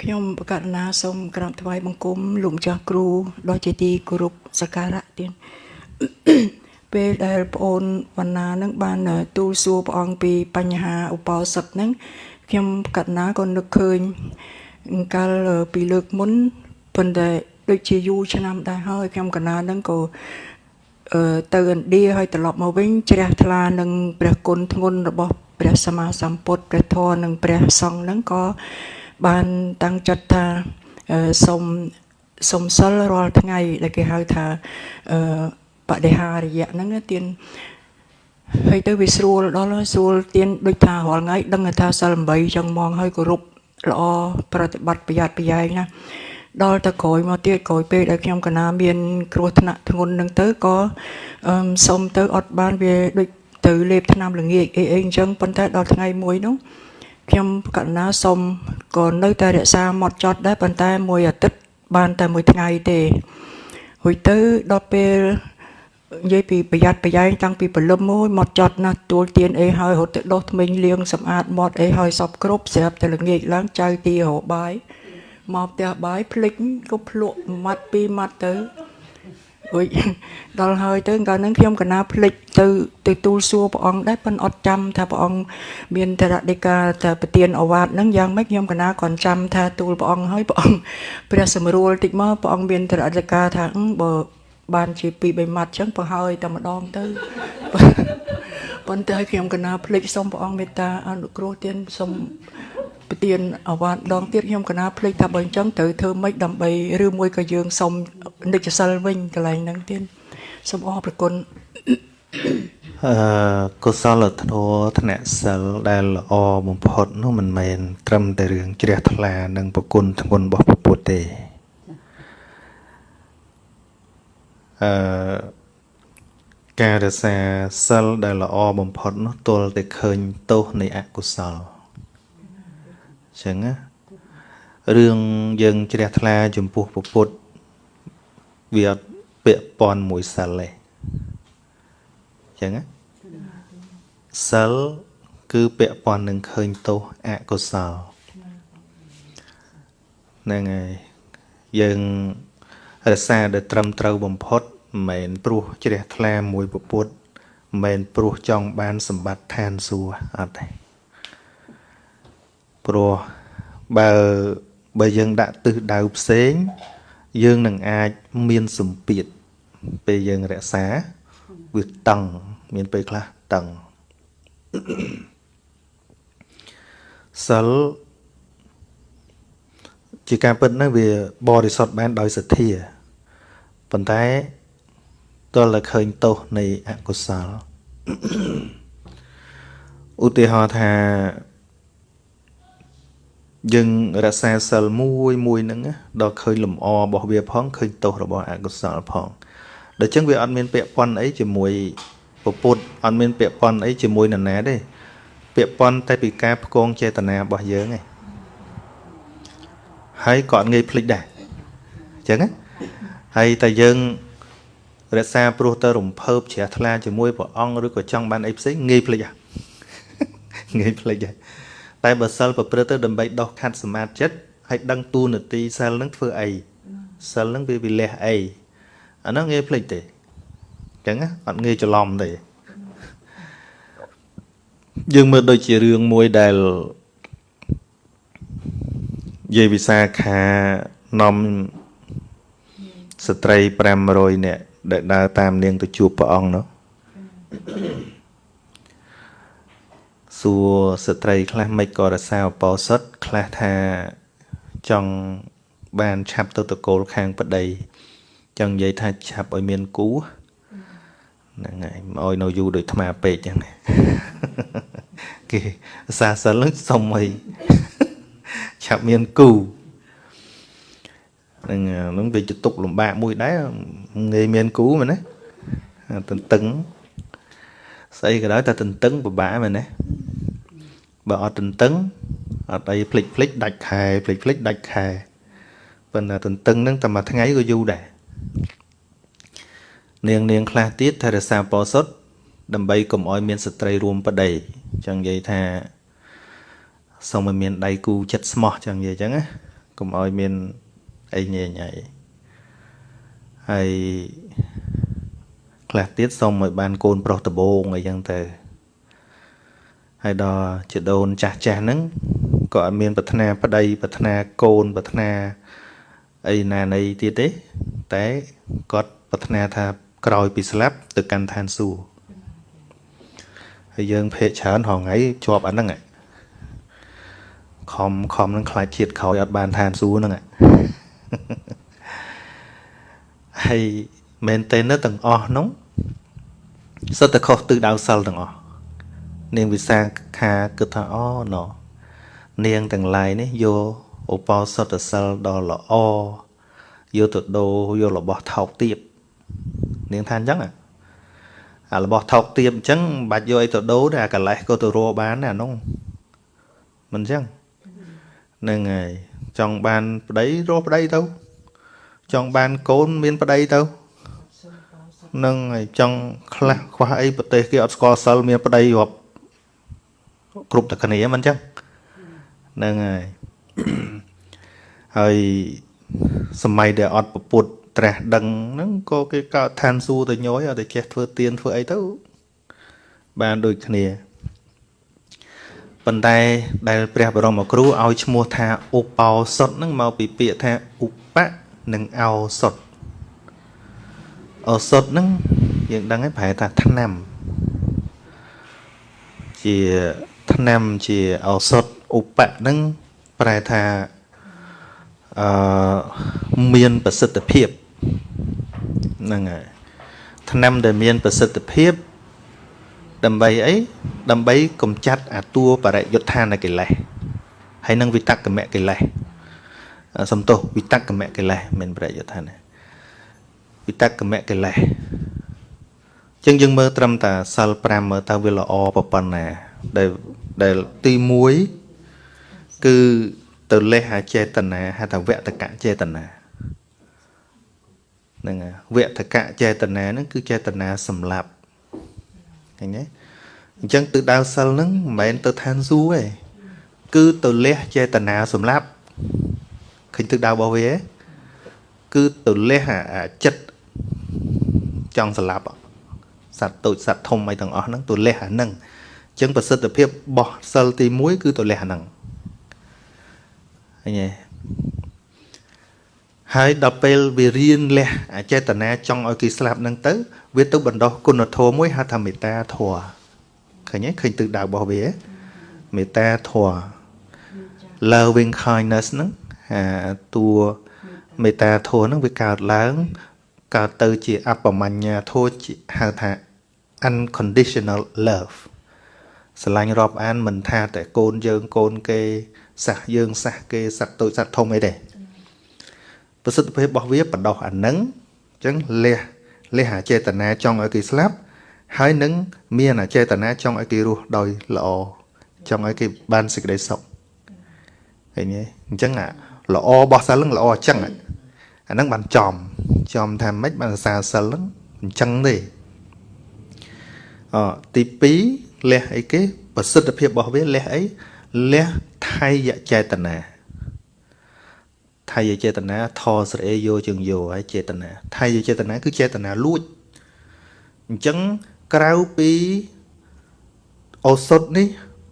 ខ្ញុំបកករណាសូមក្រាបថ្វាយបង្គំលោកម្ចាស់គ្រូដ៏ជាទីគោរពសក្ការៈទៀតពេលដែលប្អូនវណ្ណានឹងបានទូលសួរព្រះអង្គពីបញ្ហាឧបោសថហ្នឹងខ្ញុំបកករណាក៏នឹកឃើញកាលពីលើកមុនប៉ុន្តែដូចជាយូរឆ្នាំដែរហើយខ្ញុំកណានឹងក៏អឺទៅឥណ្ឌាហើយត្រឡប់មកវិញជ្រះថ្លានឹងព្រះគុណធ្ងន់របស់ព្រះសម្មាសម្ពុទ្ធព្រះធម៌និងព្រះសង្ឃហ្នឹងក៏ បានតាំងចិត្តថាសូមសូមសិលរាល់ថ្ងៃដែលគេហៅថាអឺបដិហារយៈហ្នឹងទៀនហើយទៅវាស្រួលដល់ស្រួលទៀនដូចថារាល់ថ្ងៃដឹងថាសិល8ចឹងមកហើយគោរពល្អប្រតិបត្តិប្រយ័ត្នប្រយែងណាដល់ទៅក្រោយមកទៀតក្រោយពេលដែលខ្ញុំកណាមាន គ្រោះថ្នាក់ធ្ងន់នឹងទៅក៏សុំទៅអត់បានវាដូចទៅលេបថ្នាំល្ងាចអីអីអញ្ចឹងប៉ុន្តែដល់ថ្ងៃមួយនោះ ខ្ញុំកណាសុំក៏នៅតែរក្សាមត់ចត់ដែរប៉ុន្តែមួយអាទិត្យបានតែមួយថ្ងៃទេរួចទៅដល់ពេលនិយាយពីប្រយ័ត្នប្រយែងតាំងពីព្រលឹមមួយមកចត់ណាស់ទួលទៀនអីហើយរត់ទៅដោះថ្មិញលាងសម្អាតមាត់អីហើយសពគ្រប់ស្រាប់តែល្ងាចឡើងចៅទីរបាយមកផ្ទះបាយភ្លេចក៏ភ្លក់ម៉ាត់ពីរម៉ាត់ទៅ រួចដល់ហើយទៅកាលហ្នឹងខ្ញុំកណាភ្លេចទៅទៅទូលសួរព្រះអង្គដែរប៉ុន្តែអត់ចាំថាព្រះអង្គមានតរដីកាតែប្រទានអវាទហ្នឹងយ៉ាងម៉េចខ្ញុំកណាគាត់ចាំថាទូលព្រះអង្គហើយព្រះអង្គព្រះសម្រួលតិចមកព្រះអង្គមានតរដីកាថាបើបានជាពីរបីម៉ាត់ចឹងបើហើយតែម្ដងទៅប៉ុន្តែខ្ញុំកណាភ្លេចសូមព្រះអង្គមេត្តាអនុគ្រោះទានសូម ប្រទានអវ៉ាដងទៀតខ្ញុំកណាភ្លេចថាបើអញ្ចឹងត្រូវធ្វើម៉េចដើម្បីឬមួយក៏យើងសុំនិច្ចសិលវិញកន្លែងហ្នឹងទៀតសូមអរប្រគុណអឺកុសលធម៌ធ្នាក់សិលដែលល្អបំផុតនោះមិនមែនត្រឹមតែរឿងជ្រះថ្លានិងប្រគុណធ្ងន់របស់ពុទ្ធទេអឺការរក្សាសិលដែលល្អបំផុតនោះទល់តែឃើញទោសនៃអកុសល ចឹងណារឿងយើងជ្រះថ្លាចំពោះពុទ្ធវាអត់ពាក់ព័ន្ធមួយសិលទេចឹងណាសិលគឺពាក់ព័ន្ធនឹងឃើញទោសអកុសលហ្នឹងហើយយើងរក្សាដែលត្រឹមត្រូវបំផុតមិនមែនព្រោះជ្រះថ្លាមួយពុទ្ធមិនមែនព្រោះចង់បានសម្បត្តិឋានសួគ៌អត់ទេ ព្រោះបើបើយើងដាក់ទិសដៅផ្សេង យើងនឹងអាចមានសម្ពាធពេលយើងរក្សាវាតឹងមានពេលខ្លះតឹងសិលជាការពិតណាវាបរិសុទ្ធបានដោយសទ្ធាប៉ុន្តែតើតែឃើញទោសនៃអកុសលឧទាហរណ៍ថា យើងរក្សាសិលមួយមួយហ្នឹងដល់ឃើញលំអរបស់វាផងឃើញទោសរបស់អកុសលផងដូច្នេះវាអត់មានពាក់ព័ន្ធអីជាមួយពពុទ្ធអត់មានពាក់ព័ន្ធអីជាមួយនរណាទេពាក់ព័ន្ធតែពីការផ្គងចេតនារបស់យើងឯងហើយក៏អត់ងាយភ្លេចដែរអញ្ចឹងណាហើយតែយើងរក្សាព្រោះទៅរំភើបជ្រះថ្លាជាមួយព្រះអង្គឬក៏ចង់បានអីផ្សេងងាយភ្លេចហ่ะងាយភ្លេចដែរ តែបើសិលប្រព្រឹត្តទៅដើម្បីដោះខាត់សមាធិចិត្តហើយដឹងទូនាទីសិលនឹងធ្វើអីសិលនឹងវាវិលះអីអានោះងាយភ្លេចទេអញ្ចឹងអត់ងាយច្រឡំទេយើងមើលដូចជារឿងមួយដែលយាយវិសាខានាំស្ត្រី500នាក់ដែលដើរតាមនាងទៅជួបព្រះអង្គនោះ សួរស្ត្រីខ្លះមិនក៏រសាអបោសុតខ្លះថាចង់បានឆាប់ទៅតកូលខាងប្តីចង់និយាយថាឆាប់ឲ្យមានគូហ្នឹងហើយមកឲ្យនៅយូរដូចថ្មពេកចឹងគេសាសិលសុំឲ្យឆាប់មានគូហ្នឹងហ្នឹងវាជាទុកលំបាកមួយដែរងាយមានគូមែនទេតន្ទឹងស្អីក៏ដោយតែតន្ទឹងពិបាកមែនទេ បើអត់តន្ទឹងអត់អីភ្លេចភ្លេចដាច់ខែភ្លេចភ្លេចដាច់ខែប៉ុន្តែតន្ទឹងហ្នឹងតែមួយថ្ងៃក៏យូរដែរនាងនាងខ្លះទៀតថែរក្សាពោសុតដើម្បីកុំឲ្យមានស្ត្រីរួមប្តីចឹងនិយាយថាសូមឲ្យមានដៃគូចិត្តស្មោះចឹងនិយាយចឹងណាកុំឲ្យមានអីញែងអីហើយខ្លះទៀតសុំឲ្យបានកូនប្រុសដបងអីចឹងទៅ ហើយដល់ជាដូនចាស់ចាស់ហ្នឹងក៏អត់មានប្រាថ្នាប្តីប្រាថ្នាកូនប្រាថ្នាអីណាណីទៀតទេ តែគាត់ប្រាថ្នាថាក្រោយពីស្លាប់ទៅកាន់ឋានសួគ៌ហើយយើងភ័យច្រើនហងៃជាប់អាហ្នឹងខំខំនឹងខ្លាចជាតិក្រោយអត់បានឋានសួគ៌ហ្នឹងហើយមែនតើនៅទាំងអស់នោះសិតតែខុសទិសដៅសិលទាំងអស់ នាងវិសាខាគិតថាអូណោនាងទាំងឡាយនេះយកឧបោសថសិលដ៏ល្អយកទៅដូរយករបស់ថោកទាបនាងថាអញ្ចឹងអារបស់ថោកទាបអញ្ចឹងមិនបាច់យកអីទៅដូរទេអាកលេសក៏ទៅរកបានដែរអានោះមិនអញ្ចឹងហ្នឹងហើយចង់បានប្តីរកប្តីទៅ ចង់បានកូនមានប្តីទៅនឹងហើយចង់ខ្លះខ្វះអីប្រទេសគេអត់ស្គាល់សិលមានប្តីរាប់ គ្រប់តែគ្នាមិនអញ្ចឹងហ្នឹងហើយហើយសម័យដែលអត់ពពុតត្រាស់ដឹងហ្នឹងក៏គេកើតឋានសួគ៌ទៅញយអត់ទៅចេះធ្វើទៀនធ្វើអីទៅបានដូចគ្នាប៉ុន្តែដែលព្រះបរមគ្រូឲ្យឈ្មោះថាឧបោសុតហ្នឹងមកពីពាក្យថាឧបៈនិងឱសុតឱសុតហ្នឹងយើងដឹងហើយប្រែថាថ្នាំជា ថ្នាំជាឱសថឧបៈហ្នឹងប្រែថាអឺមានប្រសិទ្ធភាពហ្នឹងហើយថ្នាំដែលមានប្រសិទ្ធភាព ដើម្បីអីដើម្បីកំចាត់អាតួបរិយុទ្ធានកិលេសហើយនឹងវិតក្កមកិលេសសំទោសវិតក្កមកិលេសមិនបរិយុទ្ធានវិតក្កមកិលេសចឹងយើងមើលត្រឹមតាសិល5មើលតើវាល្អប៉ុណ្ណា ដែលដែលទី1គឺទៅលេះអាចេតនាហៅថាវតកៈចេតនាហ្នឹងវតកៈចេតនាហ្នឹងគឺចេតនាសម្លាប់ឃើញទេអញ្ចឹងទិដៅសិលហ្នឹងមិនមែនទៅឋានសួគ៌ទេគឺទៅលះចេតនាសម្លាប់ឃើញទិដៅរបស់វាគឺទៅលះអាចិត្តចង់សម្លាប់សត្វតូចសត្វធំអីទាំងអស់ហ្នឹងទៅលះអាហ្នឹងអញ្ចឹងប្រសិទ្ធភាពរបស់សិលទី1គឺទៅលះអាហ្នឹងឃើញទេហើយដល់ពេលវារៀនលះអចេតនាចង់ឲ្យគេស្លាប់នឹងទៅ វាទៅបណ្ដោះគុណធម៌មួយហៅថាមេត្តាធម៌ឃើញទេឃើញទិសដៅរបស់វាមេត្តាធម៌ loving kindness ហ្នឹងអាតួមេត្តាធម៌ហ្នឹងវាកើតឡើងកើតទៅជាអបមញ្ញាធម៌ហៅថា unconditional love ស្រឡាញ់រាប់អានមិនថាតែកូនយើងកូនគេសះយើងសះគេសត្វតូចសត្វធំអីទេប្រសិទ្ធភាពរបស់វាបដោះអានឹងអញ្ចឹងលះលះអាចេតនាចង់ឲ្យគេស្លាប់ហើយនឹងមានអាចេតនាចង់ឲ្យគេរស់ដោយល្អចង់ឲ្យគេបានសេចក្តីសុខឃើញទេអញ្ចឹងអាល្អរបស់សិលហ្នឹងល្អអញ្ចឹងអាហ្នឹងបានចំចំថាម៉េចបានសាសិលហ្នឹងអញ្ចឹងទេអទី2 លះអីគេប្រសិទ្ធភាពរបស់វាលះអីលះថៃយចេតនាថៃយចេតនាថស្រេយោជើងយោហើយចេតនាថៃយចេតនាគឺចេតនាលួចអញ្ចឹងក្រៅពីឱសថនេះ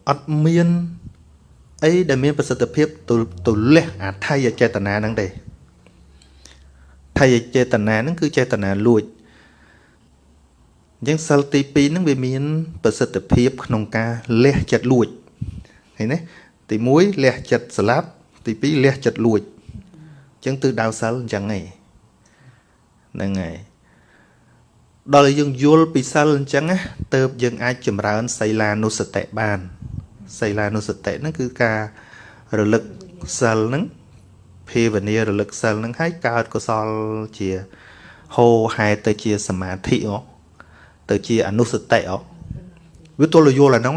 អត់មានអីដែលមានប្រសិទ្ធភាពទៅទៅលះអាថៃយចេតនាហ្នឹងទេថៃយចេតនាហ្នឹងគឺចេតនាលួច អញ្ចឹងសិលទី2ហ្នឹងវាមានប្រសិទ្ធភាព ក្នុងការលះចិត្តលួចឃើញទេទី1លះចិត្តស្លាប់ទី2លះចិត្តលួចអញ្ចឹងទិសដៅសិលអញ្ចឹងឯងហ្នឹងហើយដល់យើងយល់ពីសិលអញ្ចឹងណាទៅយើងអាចចម្រើនសីលានុសតិបានសីលានុសតិហ្នឹងគឺការរលឹកសិលហ្នឹងភាវនារលឹកសិលហ្នឹងឲ្យកើតកុសលជាហោហែទៅជាសមាធិអូ ទៅជាអនុសតិអូវាទល់យល់អាហ្នឹង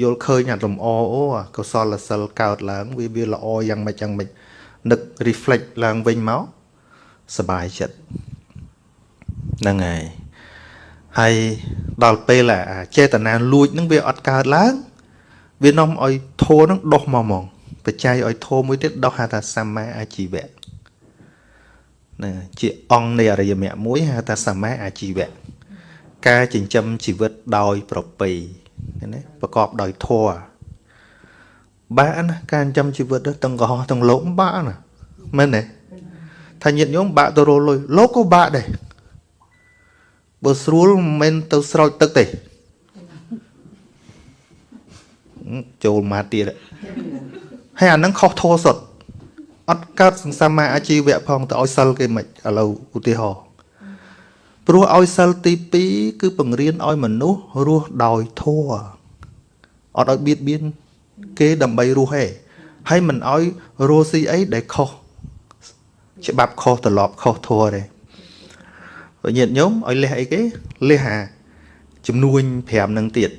យល់ឃើញអាលំអអូកុសលសិលកើតឡើងវាវាល្អយ៉ាងម៉េចយ៉ាងម៉េចនឹក reflect ឡើងវិញមកសบายចិត្តហ្នឹងហើយហើយដល់ពេលអាចេតនាលួចហ្នឹងវាអត់កើតឡើងវានាំឲ្យធោនឹងដុះមកហ្មង បច្ច័យឲ្យធម៌មួយទៀតដោះហៅថាសម្មាអាជីវៈណាជាអង្គនៃអរិយមគ្គមួយហៅថាសម្មាអាជីវៈ ការចិញ្ចឹមជីវិតដោយប្រពៃណាប្រកបដោយធម៌បាក់ណាការចិញ្ចឹមជីវិតទាំងកុហកទាំងលោកបាក់ណាមែនទេថាញាតិញោមបាក់ទៅរលុយលោកក៏បាក់ដែរបើស្រួលមិនមែនទៅស្រោចទឹកទេចូលមកទៀតហើយអានឹងខុសធោសុទ្ធអត់កើតសង្សាមាអាជីវៈផងទៅឲ្យសិលគេមិនឥឡូវឧទាហរណ៍ ព្រោះឲ្យសិលទី2គឺបង្រៀនឲ្យមនុស្សរស់ដោយធម៌អត់ឲ្យបៀតបៀនគេដើម្បីរស់ឯងហើយមិនឲ្យរស់ស៊ីអីដែលខុសច្បាប់ខុសត្រឡប់ខុសធម៌ទេបើញាតិញោមឲ្យលះអីគេលះអាចំនួន5នឹងទៀត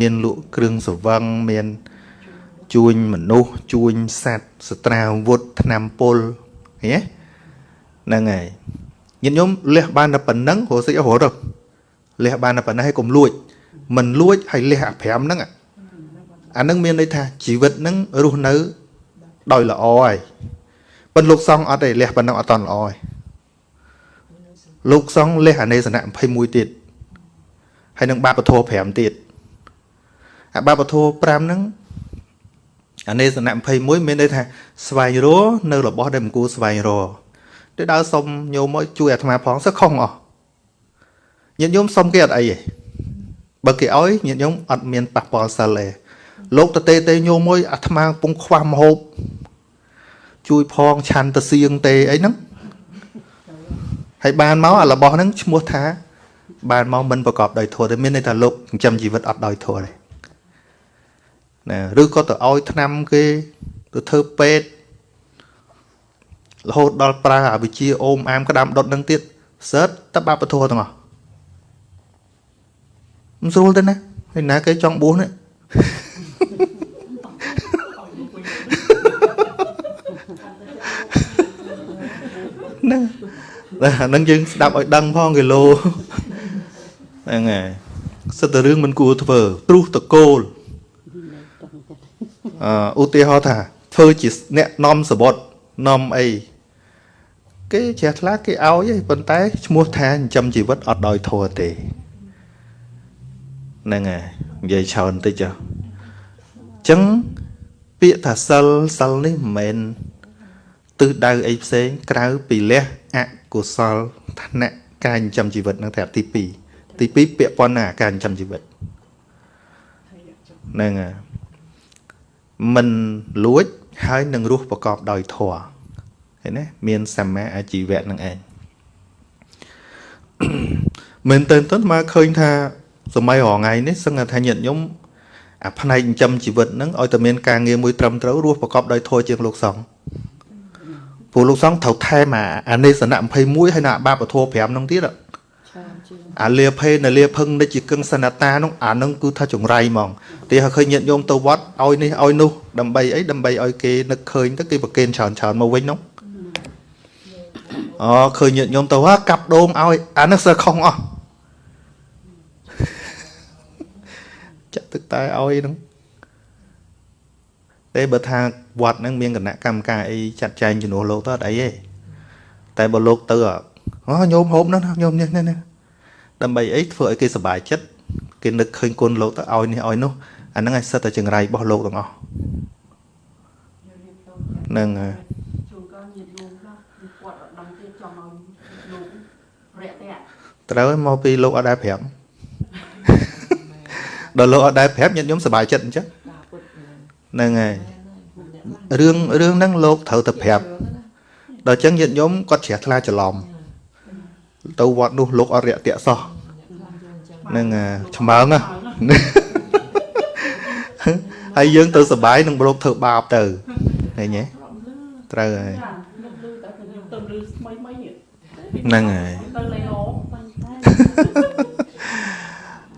មានលក់គ្រឿងសង្វឹងមានជួញមនុស្សជួញសัตว์សត្រាវុធថ្នាំពុលឃើញទេហ្នឹងហើយ ញាតិញោមលះបានតែប៉ុណ្ណឹងរស់សិចរត់ទៅលះបានតែប៉ុណ្ណឹងហើយកុំលួចមិនលួចហើយលះអា5ហ្នឹងអាហ្នឹងមានន័យថាជីវិតហ្នឹងរស់នៅដោយល្អហើយប៉ុន្តែលោកសង្ឃអត់ទេលះប៉ុណ្ណឹងអត់តន់ល្អហើយលោកសង្ឃលះអនេសនៈ21ទៀតហើយនឹងបាបធម៌5ទៀតអាបាបធម៌5ហ្នឹងអនេសនៈ21មានន័យថាស្វែងរកនៅរបស់ដែលមិនគួរស្វែងរក ទៅដើរសុំញោមមកជួយអាត្មាផងសឹកខុសអស់ញាតិញោមសុំគេអត់អីទេបើគេឲ្យញាតិញោមអត់មានប៉ះពាល់សិលទេលោកតទេទេញោមមួយអាត្មាកំពុងខ្វះមហូបជួយផងឆាន់ទៅសៀងទេអីហ្នឹងហើយបានមកអារបស់ហ្នឹងឈ្មោះថា បានមកមិនប្រកបដោយធម៌ទេមានន័យថាលោកចិញ្ចឹមជីវិតអត់ដោយធម៌ទេណាឬក៏ទៅឲ្យថ្នាំគេទៅធ្វើពេទ្យ រហូតដល់ប្រើអាវិជាអូមអាមក្តាមដុតនឹងទៀតសើតតបាបធัวទាំងអស់មិនស្រួលទេណាហើយណាគេចង់បួសនេះហ្នឹងហ្នឹងយើងស្ដាប់ឲ្យដឹងផងគីឡូហ្នឹងហើយសិតតែរឿងមិនគួរធ្វើព្រោះតកូលឧទាហរណ៍ថាធ្វើជាអ្នកនាំសបុត នាំអីគេជ្រះថ្លាគេឲ្យឯងប៉ុន្តែឈ្មោះថាចិញ្ចឹមជីវិតអត់ដោយធម៌ទេហ្នឹងហើយនិយាយច្រើនតិចចុះអញ្ចឹងពាក្យថាសិលសិលនេះមិនមែនទិសដៅអីផ្សេងក្រៅពីលះអកុសលឋានៈការចិញ្ចឹមជីវិតនឹងតែទី2ទី2ពាក្យប៉ុណ្ណាការចិញ្ចឹមជីវិតហ្នឹងហើយមិនលួច ហើយនឹងរស់ប្រកបដោយធម៌ឃើញទេមានសម្មាអាជីវៈនឹងឯងមែនតើតើមកឃើញថាសម័យរងថ្ងៃនេះសឹងថាញាតិញោមអាផ្នែកចិញ្ចឹមជីវិតហ្នឹងឲ្យតែមានការងារមួយត្រឹមត្រូវរស់ប្រកបដោយធម៌ជាងលោកសង្ឃព្រោះលោកសង្ឃត្រូវថែមអាអានេសនៈ21ហើយនៅអាបាបធម៌5ហ្នឹងទៀត អាលាភេនលាភឹងនិច្ចកឹងសនតានោះអានឹងគឺថាចង្រៃហ្មងទីឲ្យឃើញញាតិញោមទៅវត្តឲ្យនេះឲ្យនោះដើម្បីអីដើម្បីឲ្យគេនឹកឃើញទៅគេប្រគេនច្រើនច្រើនមកវិញនោះអូឃើញញាតិញោមទៅហាកាប់ដូងឲ្យអានេះសើខុសអស់ចាក់ទឹកតែឲ្យហ្នឹងតែបើថាវត្តហ្នឹងមានគណៈកម្មការអីចាត់ចែងជំនួសលោកទៅអត់អីទេតែបើលោកទៅអូញោមហូបនោះញោមនេះនេះ ដើម្បីអីធ្វើឲ្យគេសប្បាយចិត្តគេនឹកឃើញគុណលោកទៅឲ្យនេះឲ្យនោះអាហ្នឹងឯងសិតតែចង្រៃរបស់លោកទាំងអស់ហ្នឹងហើយជួនកាលញាតិញោមខ្លះគាត់អត់ដឹងទេចង់ឲ្យលោករយៈទេត្រូវមកពីលោកអត់ដែរប្រាប់ដល់លោកអត់ដែរប្រាប់ញាតិញោមសប្បាយចិត្តអញ្ចឹងហ្នឹងហើយរឿងរឿងហ្នឹងលោកត្រូវតែប្រាប់ដល់អញ្ចឹងញាតិញោមគាត់ជ្រះថ្លាច្រឡំ ទៅវត្តនោះលោកអរិយតៈសោះនឹងឆ្មើងហើយយើងទៅសបាយនឹងលោកធ្វើបាបទៅឃើញទេត្រូវហើយហ្នឹងហើយ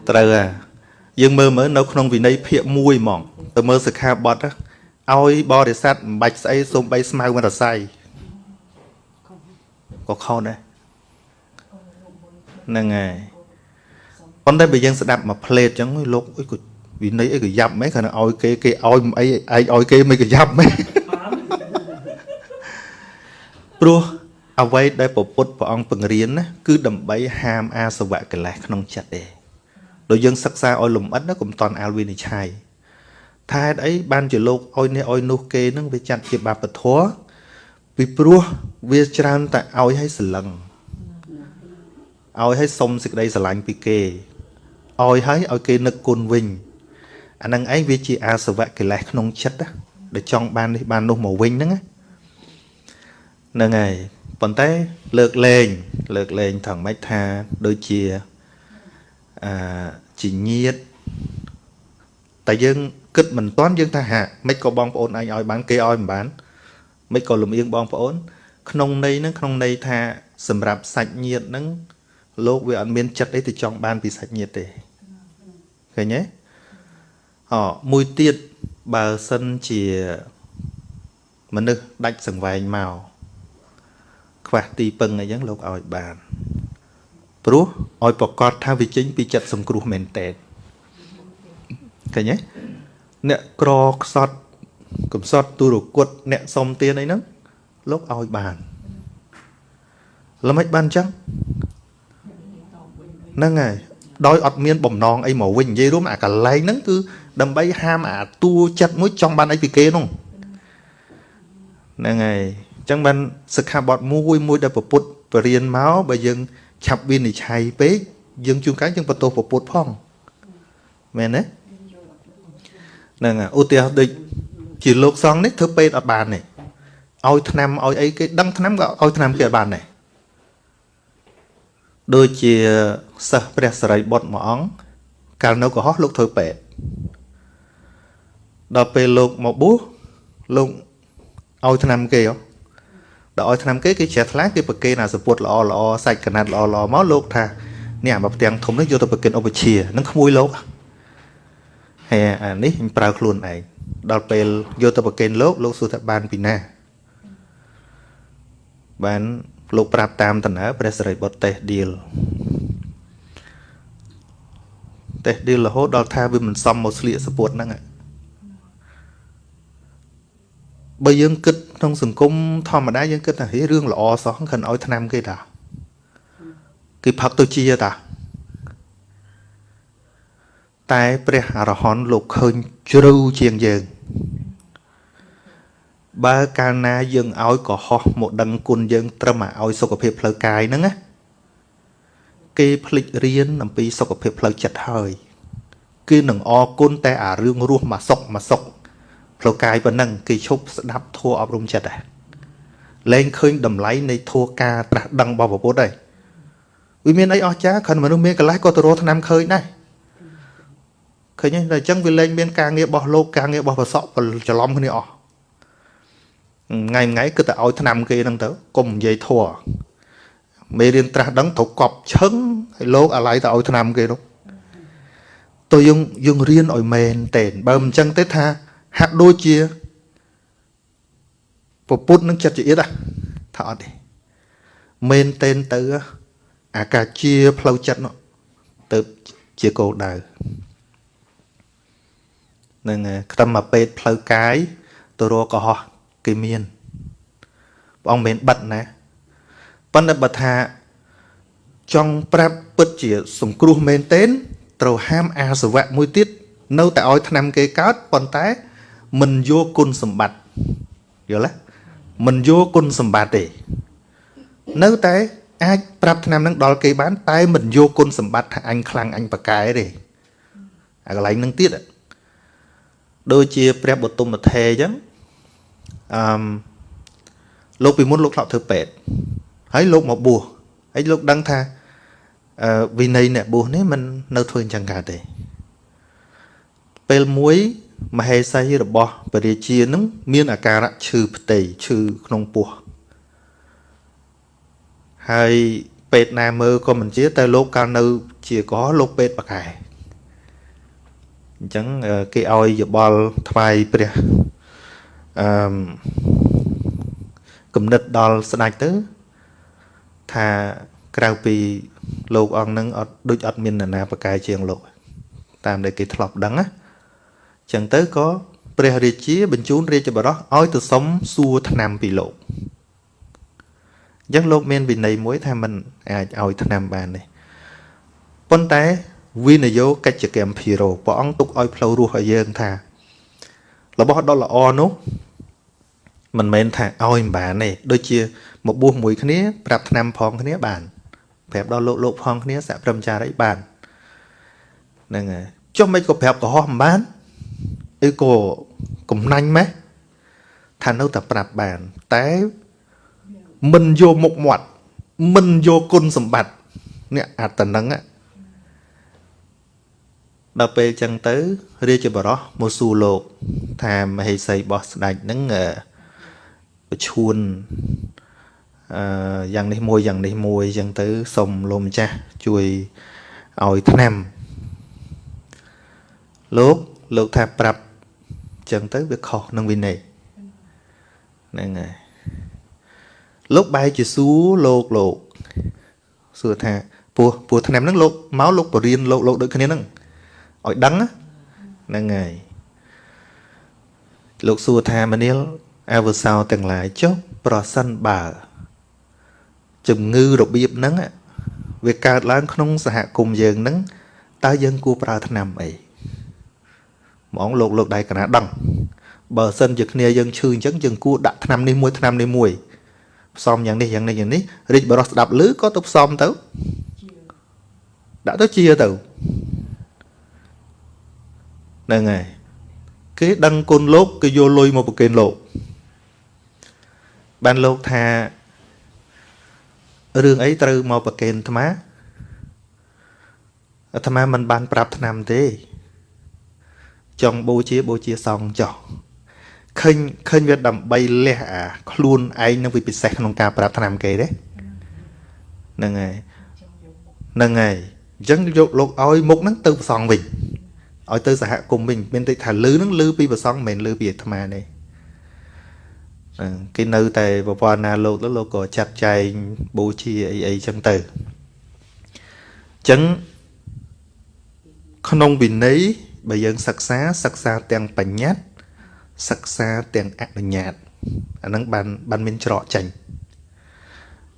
ត្រូវហើយយើងមើលមើលនៅក្នុងវិន័យភាគ1ហ្មងទៅមើលសិក្ខាបទឲ្យបរិស័ទមិនបាច់ស្អីសូម្បីស្មៅមិនរស័យក៏ខុសដែរ ហ្នឹងហើយប៉ុន្តែបើយើងស្ដាប់មួយផ្លេតអញ្ចឹងលោកអុយក៏វិន័យអីក៏យ៉ាប់មែនគ្រាន់តែឲ្យគេគេឲ្យអីឯងឲ្យគេមិនក៏យ៉ាប់មែនព្រោះអ្វីដែលពពុទ្ធព្រះអង្គបង្រៀនណាគឺដើម្បីហាមអាសវៈកិលេសក្នុងចិត្តទេដោយយើងសិក្សាឲ្យលំអិតណាកុំតន់អាលវិនិច្ឆ័យថាហេតុអីបានជាលោកឲ្យនេះឲ្យនោះគេនឹងវាចាត់ជាបាបធម៌ពីព្រោះវាច្រើនតែឲ្យឲ្យសលឹង ឲ្យឲ្យសុំសេចក្តីស្រឡាញ់ពីគេឲ្យឲ្យឲ្យគេនឹកគុណវិញអានឹងឯងវាជាអាសវៈកិលេសក្នុងចិត្តដែលចង់បាននេះបាននោះមកវិញហ្នឹងហ្នឹងហើយប៉ុន្តែលើកលែងលើកលែងថងម៉េចថាដូចជាអឺជាញាតតែយើងគិតមិនតាន់យើងថាហាមិនក៏បងប្អូនឯងឲ្យបានគេឲ្យមិនបានមិនក៏លំអៀងបងប្អូន ក្នុងន័យហ្នឹងក្នុងន័យថាសម្រាប់សាច់ញាតហ្នឹង លោកវាអត់មានចិត្តអីទៅចង់បានពីសាច់ញាតទេឃើញទេអមួយទៀតបើសិនជាមនុស្សដាច់សង្វែងមកខ្វះទីពឹងអីចឹងលោកឲ្យបានព្រោះឲ្យប្រកាសថាវាចេញពីចិត្តសង្គ្រោះមែនតើឃើញទេអ្នកក្រខ្សត់កំសត់ទុរគតអ្នកសុំទានអីហ្នឹងលោកឲ្យបានល្មិចបានចឹង ហ្នឹងហើយដោយអត់មានបំណងអីមកវិញនិយាយរួមអាកលែងហ្នឹងគឺដើម្បីហាមអាតួចិត្តមួយចង់បានអីពីគេនោះហ្នឹងហើយអញ្ចឹងបានសិក្ខាបទមួយមួយដែលពុទ្ធបរៀនមកបើយើងឆាប់វិនិច្ឆ័យពេកយើងជួនកាលយើងបន្ទោសពុទ្ធផងមែនទេហ្នឹងឧទាហរណ៍ដូចជាលោកសង្ឃនេះធ្វើពេទ្យអត់បានទេឲ្យឆ្នាំឲ្យអីគេដឹងឆ្នាំក៏ឲ្យឆ្នាំគេអត់បានដែរ ដូចជាសិស្សព្រះសរិបុត្រមួយអង្គកាលនៅកុហកលោកធ្វើពេទ្យដល់ពេលលោកមកបួសលោកឲ្យឆ្នាំគេហ៎ដល់ឲ្យឆ្នាំគេគេជ្រះថ្លាគេប្រគេនអាសពុតល្អល្អសាច់កណាត់ល្អល្អមកលោកថានេះអាមកផ្ទាំងធំនេះយកទៅប្រគេនឧបជានឹងក្មួយលោកហើយអានេះខ្ញុំប្រើខ្លួនឯងដល់ពេលយកទៅប្រគេនលោកលោកសួរថាបានពីណាបាន លោកប្រាប់តាមតំណើព្រះសិរីបុត្រតេះឌៀលតេះឌៀលរហូតដល់ថាវាមិនសមមកស្លៀកសពុតហ្នឹងបើយើងគិតក្នុងសង្គមធម្មតាយើងគិតថារឿងល្អសោះខិនឲ្យឆ្នាំគេតាគេផឹកទៅជាតាតែព្រះអរហន្តលោកឃើញជ្រៅជាងយើង បើកាលណាយើងឲ្យកុហកមកដឹងគុណយើង ត្រឹមឲ្យសុខភាពផ្លូវកាយហ្នឹងណាគេភ្លេចរៀនអំពីសុខភាពផ្លូវចិត្តហើយគឺនឹងអរគុណតែអារឿងរស់មកសុខមកសុខផ្លូវកាយប៉ុណ្ណឹងគេឈប់ស្ដាប់ធัวអប់រំចិត្តដែរលែងឃើញតម្លៃនៃធัวការត្រាស់ដឹងរបស់ពុទ្ធហើយវាមានអីអស្ចារ្យគ្រាន់មនុស្សមានកន្លះក៏ទៅរកឆ្នាំឃើញដែរឃើញទេតែអញ្ចឹងវាលែងមានការងាររបស់លោកការងាររបស់ប្រសក់ច្រឡំគ្នាអស់ ថ្ងៃថ្ងៃគឺតែឲ្យឆ្នាំគេហ្នឹងទៅកុំនិយាយធัวមេរៀនត្រាស់ដឹងត្រូវកប់ឈឹងឲ្យលោកអាឡ័យទៅឲ្យឆ្នាំគេនោះទៅយើងយើងរៀនឲ្យមែនតែនបើមិនអញ្ចឹងទេថាហាក់ដូចជាពពុទ្ធនឹងចិត្តជាអៀតថាអត់ទេមែនតែនទៅអាការជាផ្លូវចិត្តនោះទៅជាគោលដៅនឹងខ្ទឹមមកពេទ្យផ្លូវកាយទៅរកកុហក គេមានព្រះអង្គមិនបិទណាប៉ុន្តែបើថាចង់ប្រាប់ពិតជាសង្គ្រោះមែនទែនត្រូវហាមអាសវៈមួយទៀតនៅតែឲ្យឆ្នាំគេកើតប៉ុន្តែមិនយកគុណសម្បត្តិយល់ទេមិនយកគុណសម្បត្តិទេនៅតែអាចប្រាប់ឆ្នាំនឹងដល់គេបាន តែមិនយកគុណសម្បត្តិថាអញខ្លាំងអញប្រកែទេអាកន្លែងនឹងទៀតដូចជាព្រះបទុមថេអញ្ចឹង អឺលោកពីមុនលោកធ្លាប់ធ្វើពេទ្យហើយលោកមកបួសហើយលោកដឹងថាអឺវិន័យអ្នកបួសនេះมันនៅធ្វើអញ្ចឹងកើតទេពេលមួយមហេសីរបស់ពរាជានឹងមានអាការៈឈឺផ្ទៃឈឺក្នុងពោះហើយពេទ្យណាមើលក៏មិនជាតែលោកកាលនៅជាកោលោកពេទ្យបកែអញ្ចឹងគេឲ្យយបល់ថ្វាយព្រះ អឺគំនិតដល់ស្ដេចទៅ ថាក្រៅពីលោកអង្គនឹងអត់ដូចអត់មាននរណាបកែជាងលោក តាមដែលគេធ្លាប់ដឹងណាចឹងទៅក៏ព្រះរាជា បញ្ជូនរាជបរោះឲ្យទៅសុំសួរឆ្នាំពីលោកអញ្ចឹងលោកមានវិន័យមួយ ថាมันអាចឲ្យឆ្នាំបានទេប៉ុន្តែវិនយោកិច្ចកម្មភិរោព្រះអង្គទុកឲ្យផ្លូវរស់ឲ្យយើងថា របស់ដ៏ល្អនោះមិនមែនថាឲ្យមិនបានទេដូចជាមកបួសមួយគ្នាប្រាប់ឆ្នាំផងគ្នាបានប្រាប់ដល់លោកលោកផងគ្នាសហព្រមចារីបានហ្នឹងហើយចុះមិនក៏ប្រាប់កុហកមិនបានអីក៏កំណាញ់ម៉េះថានៅតែប្រាប់បាន តែមិនយកមុខមាត់មិនយកគុណសម្បត្តិនេះអាតនឹង ដល់ពេលចឹងទៅ រាជបរោះមកសួរលោក ថាមហេសីរបស់ស្ដេចហ្នឹងប្រឈួនអឺយ៉ាងនេះមួយយ៉ាងនេះមួយចឹងទៅសុំលោកម្ចាស់ជួយឲ្យឆ្នាំលោកលោកថាប្រាប់ចឹងទៅវាខុសនឹងវិន័យហ្នឹងហើយលោកបែរជាសួរលោកលោកសួរថាពោះពោះឆ្នាំហ្នឹងលោកមកលោកបរៀនលោកលោកដូចគ្នាហ្នឹង ឲ្យដឹងហ្នឹងហើយលោកសួរថាមនាលអវសោទាំងឡាយចុះប្រសិនបើជំងឺរបៀបហ្នឹងវាកើតឡើងក្នុងសហគមន៍យើងហ្នឹងតើយើងគួរប្រើថ្នាំអីហ្មងលោកលោកដៃកណាដឹងបើសិនជាគ្នាយើងឈឺអញ្ចឹងយើងគួរដាក់ថ្នាំនេះមួយថ្នាំនេះមួយផ្សំយ៉ាងនេះយ៉ាងនេះយ៉ាងនេះរិចបរោះស្ដាប់ឮក៏ទៅផ្សំទៅដាក់ទៅជាទៅ ហ្នឹងហើយគេដឹងគុណលោកគេយកលុយមកប្រគេនលោកបានលោកថារឿងអីត្រូវមកប្រគេនអាត្មាអាត្មាមិនបានប្រាប់ឆ្នាំទេចង់បូជាបូជាសង្ឃចោះឃើញឃើញវាដើម្បីលះអាខ្លួនឯងនឹងវាពិសេសក្នុងការប្រាប់ឆ្នាំគេទេហ្នឹងហើយហ្នឹងហើយអញ្ចឹងយកលោកឲ្យមុខហ្នឹងទៅប្រសងវិញ ឲ្យទៅសហគមន៍វិញមានតែថាលឺហ្នឹងលឺពីប្រសងមិនមែនលឺពីអាត្មាទេគេនៅតែប្រព័ន្ធណាលោកទៅលោកក៏ចាត់ចែងបូជាអីអីចឹងទៅអញ្ចឹងក្នុងវិន័យបើយើងសិក្សាសិក្សាទាំងបញ្ញត្តិសិក្សាទាំងអនុញ្ញាតអាហ្នឹងបានបានមានច្រកចេញ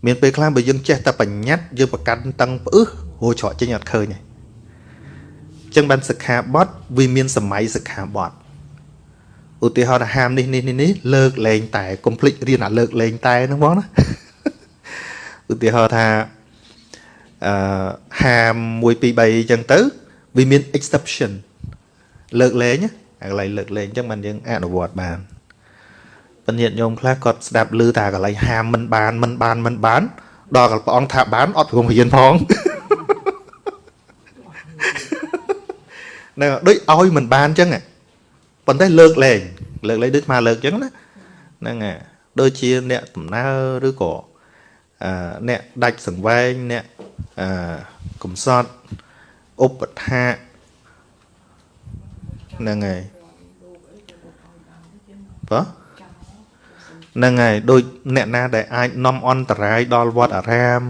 មានពេលខ្លះបើយើងចេះតែបញ្ញត្តិយើងប្រកាន់តឹងផ្អឹសហូរច្រកចេញអត់ឃើញទេអញ្ចឹងបានសិក្ខាបទវាមានសម័យសិក្ខាបទឧទាហរណ៍ថាហាមនេះនេះនេះលើកលែងតែកុំភ្លេចរៀនអាលើកលែងតែហ្នឹងបងណាឧទាហរណ៍ថាអឺហាម1 2 3អញ្ចឹងទៅវាមាន exception លើកលែងអាកន្លែងលើកលែងអញ្ចឹងបានយើងអនុវត្តបានពញាតញោមខ្លះគាត់ស្ដាប់ឮតែកន្លែងហាមមិនបានមិនបានមិនបាន ដល់កព្រះអង្គថាបានអត់ព្រមរៀនផង នៅដូចឲ្យមិនបានអញ្ចឹងប៉ុន្តែលើកលែងលើកលែងដូចមកលើកអញ្ចឹងណាហ្នឹងហើយដូចជាអ្នកដំណើរឬក៏អឺអ្នកដាច់សង្វែងអ្នកអឺកំសត់ឧបថាហ្នឹងហើយបើហ្នឹងហើយដូចអ្នកណាដែលអាចនាំអន្តរាយដល់វត្តអារាម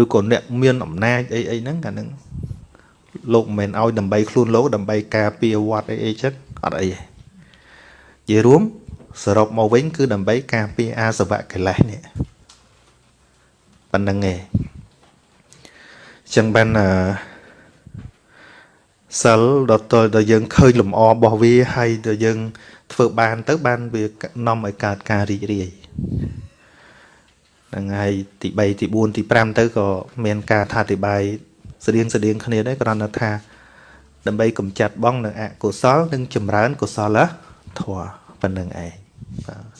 ឬក៏អ្នកមានអំណាចអីអីហ្នឹងកាលហ្នឹង លោកមិនមែនឲ្យដើម្បីខ្លួនលោកដើម្បីការពារវត្តអីអីចឹងអត់អីទេជារួមសរុបមកវិញគឺដើម្បីការពារអាសវៈកិលេសនេះប៉ុណ្្នឹងឯងចឹងបានអឺសិលដល់តដល់យើងឃើញលំអរបស់វាហើយដល់យើង ធ្វើបាន ទៅ បានវានាំឲ្យកើតការរីករាយហ្នឹងហើយទី3ទី4ទី5ទៅក៏មានការថាអធិប្បាយ ស្តៀងស្តៀងគ្នាដែរគ្រាន់តែថាដើម្បីកម្ចាត់បងនៅអកុសលនិងចម្រើនកុសលធម៌ប៉ុណ្្នឹងឯងបាទ